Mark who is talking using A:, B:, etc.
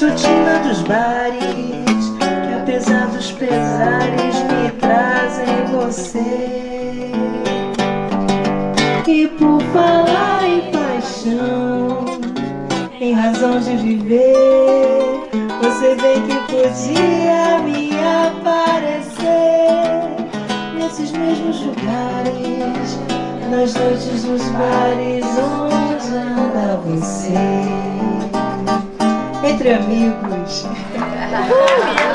A: rotina dos bares Que apesar dos pesares me trazem você. E por falar em paixão Em razão de viver Você vê que podia me aparecer. Nesses mesmos lugares Nas noites dos bares entre amigos.